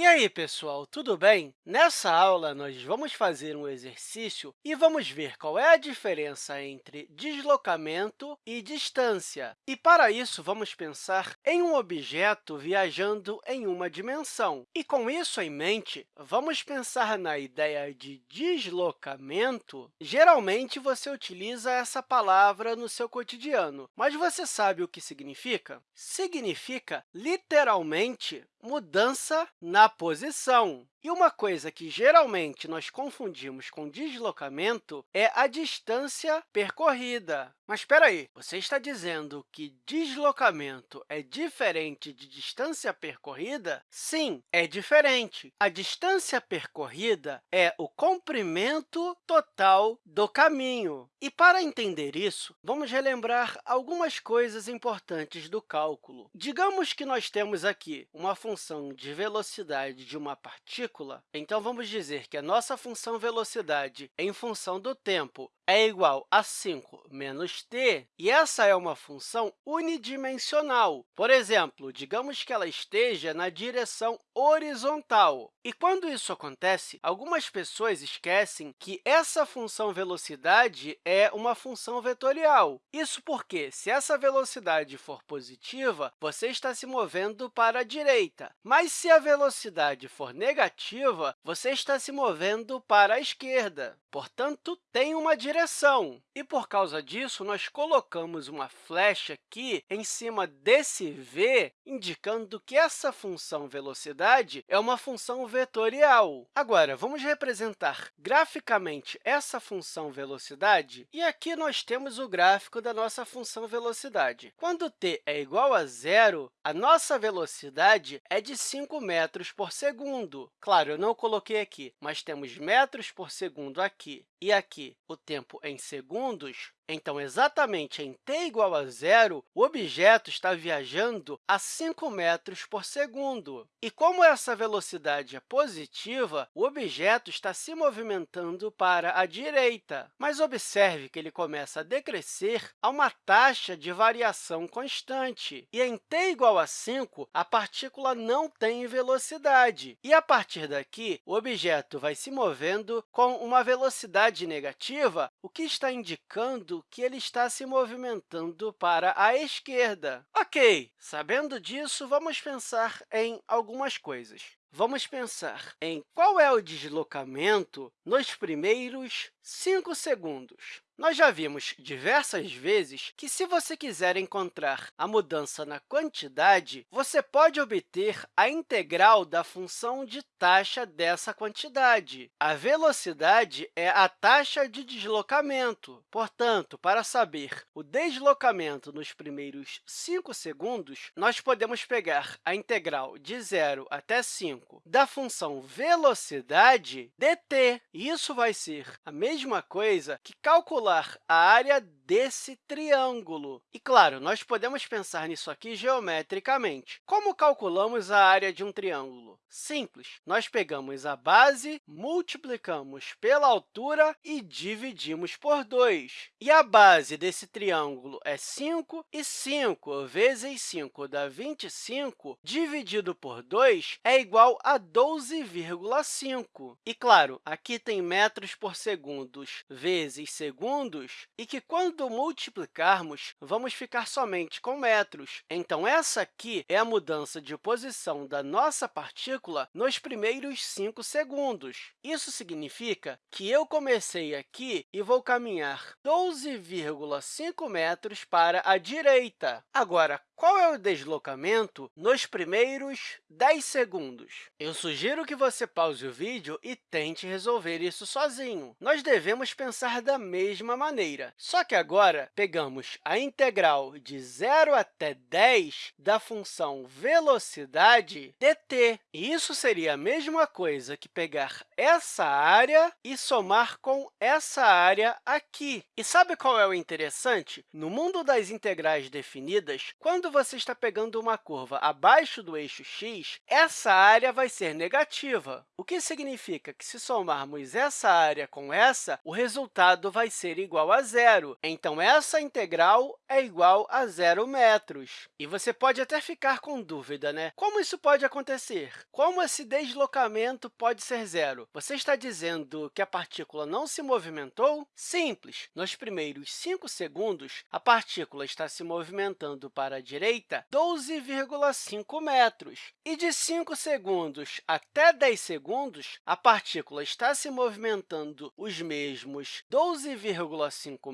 E aí, pessoal, tudo bem? Nessa aula, nós vamos fazer um exercício e vamos ver qual é a diferença entre deslocamento e distância. E, para isso, vamos pensar em um objeto viajando em uma dimensão. E, com isso em mente, vamos pensar na ideia de deslocamento. Geralmente, você utiliza essa palavra no seu cotidiano, mas você sabe o que significa? Significa, literalmente, mudança na posição. E uma coisa que geralmente nós confundimos com deslocamento é a distância percorrida. Mas espera aí, você está dizendo que deslocamento é diferente de distância percorrida? Sim, é diferente. A distância percorrida é o comprimento total do caminho. E, para entender isso, vamos relembrar algumas coisas importantes do cálculo. Digamos que nós temos aqui uma função de velocidade de uma partícula. Então, vamos dizer que a nossa função velocidade em função do tempo é igual a 5 menos t, e essa é uma função unidimensional. Por exemplo, digamos que ela esteja na direção horizontal. E quando isso acontece, algumas pessoas esquecem que essa função velocidade é uma função vetorial. Isso porque, se essa velocidade for positiva, você está se movendo para a direita. Mas, se a velocidade for negativa, você está se movendo para a esquerda. Portanto, tem uma direção. E, por causa disso, nós colocamos uma flecha aqui em cima desse v, indicando que essa função velocidade é uma função vetorial. Agora, vamos representar graficamente essa função velocidade. E aqui nós temos o gráfico da nossa função velocidade. Quando t é igual a zero, a nossa velocidade é de 5 metros por segundo. Claro, eu não coloquei aqui, mas temos metros por segundo aqui e aqui o tempo em segundos, então, exatamente em t igual a zero, o objeto está viajando a 5 metros por segundo. E como essa velocidade é positiva, o objeto está se movimentando para a direita. Mas observe que ele começa a decrescer a uma taxa de variação constante. E em t igual a 5, a partícula não tem velocidade. E, a partir daqui, o objeto vai se movendo com uma velocidade negativa, o que está indicando que ele está se movimentando para a esquerda. Ok, sabendo disso, vamos pensar em algumas coisas. Vamos pensar em qual é o deslocamento nos primeiros 5 segundos. Nós já vimos diversas vezes que, se você quiser encontrar a mudança na quantidade, você pode obter a integral da função de taxa dessa quantidade. A velocidade é a taxa de deslocamento. Portanto, para saber o deslocamento nos primeiros 5 segundos, nós podemos pegar a integral de 0 até 5 da função velocidade dt. Isso vai ser a mesma coisa que calcular calcular a área desse triângulo. E, claro, nós podemos pensar nisso aqui geometricamente. Como calculamos a área de um triângulo? Simples. Nós pegamos a base, multiplicamos pela altura e dividimos por 2. E a base desse triângulo é 5, e 5 vezes 5 dá 25, dividido por 2 é igual a 12,5. E, claro, aqui tem metros por segundo vezes segundos, e que, quando quando multiplicarmos, vamos ficar somente com metros. Então, essa aqui é a mudança de posição da nossa partícula nos primeiros 5 segundos. Isso significa que eu comecei aqui e vou caminhar 12,5 metros para a direita. Agora, qual é o deslocamento nos primeiros 10 segundos? Eu sugiro que você pause o vídeo e tente resolver isso sozinho. Nós devemos pensar da mesma maneira, só que agora pegamos a integral de 0 até 10 da função velocidade dt. E isso seria a mesma coisa que pegar essa área e somar com essa área aqui. E sabe qual é o interessante? No mundo das integrais definidas, quando quando você está pegando uma curva abaixo do eixo x, essa área vai ser negativa, o que significa que, se somarmos essa área com essa, o resultado vai ser igual a zero. Então, essa integral é igual a zero metros. E você pode até ficar com dúvida, né? Como isso pode acontecer? Como esse deslocamento pode ser zero? Você está dizendo que a partícula não se movimentou? Simples. Nos primeiros 5 segundos, a partícula está se movimentando para a direita 12,5 metros. E de 5 segundos até 10 segundos, a partícula está se movimentando os mesmos 12,5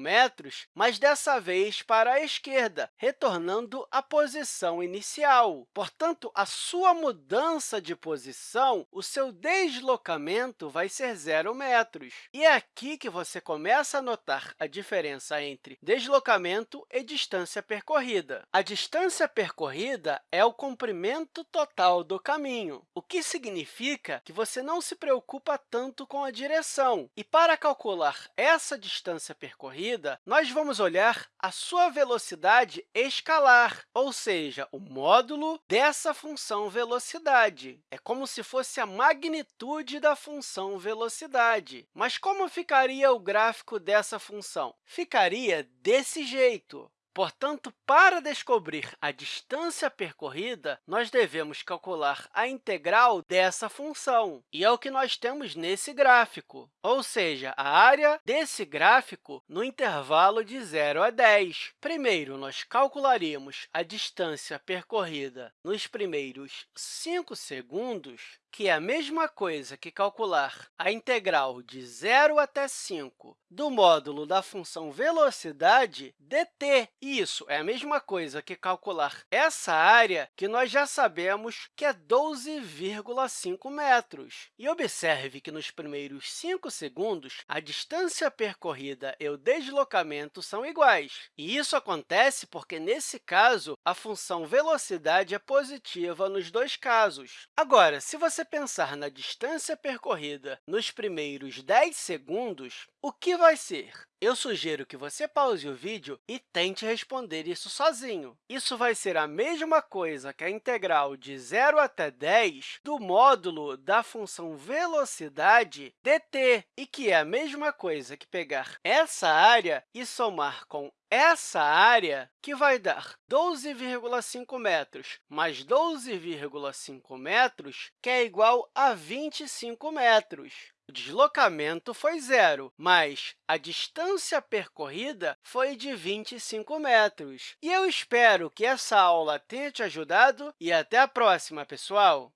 metros, mas dessa vez para a esquerda, retornando à posição inicial. Portanto, a sua mudança de posição, o seu deslocamento vai ser zero metros. E é aqui que você começa a notar a diferença entre deslocamento e distância percorrida. A distância percorrida é o comprimento total do caminho, o que significa que você não se preocupa tanto com a direção. E para calcular essa distância percorrida, nós vamos olhar a sua velocidade escalar, ou seja, o módulo dessa função velocidade. É como se fosse a magnitude da função velocidade. Mas como ficaria o gráfico dessa função? Ficaria desse jeito. Portanto, para descobrir a distância percorrida, nós devemos calcular a integral dessa função, e é o que nós temos nesse gráfico, ou seja, a área desse gráfico no intervalo de 0 a 10. Primeiro, nós calcularíamos a distância percorrida nos primeiros 5 segundos, que é a mesma coisa que calcular a integral de 0 até 5 do módulo da função velocidade dt. Isso é a mesma coisa que calcular essa área que nós já sabemos que é 12,5 metros. E observe que nos primeiros 5 segundos, a distância percorrida e o deslocamento são iguais. E isso acontece porque, nesse caso, a função velocidade é positiva nos dois casos. Agora, se você pensar na distância percorrida nos primeiros 10 segundos, o que vai ser? Eu sugiro que você pause o vídeo e tente responder isso sozinho. Isso vai ser a mesma coisa que a integral de 0 até 10 do módulo da função velocidade dt, e que é a mesma coisa que pegar essa área e somar com essa área, que vai dar 12,5 metros mais 12,5 metros, que é igual a 25 metros. O deslocamento foi zero, mas a distância percorrida foi de 25 metros. E eu espero que essa aula tenha te ajudado e até a próxima, pessoal!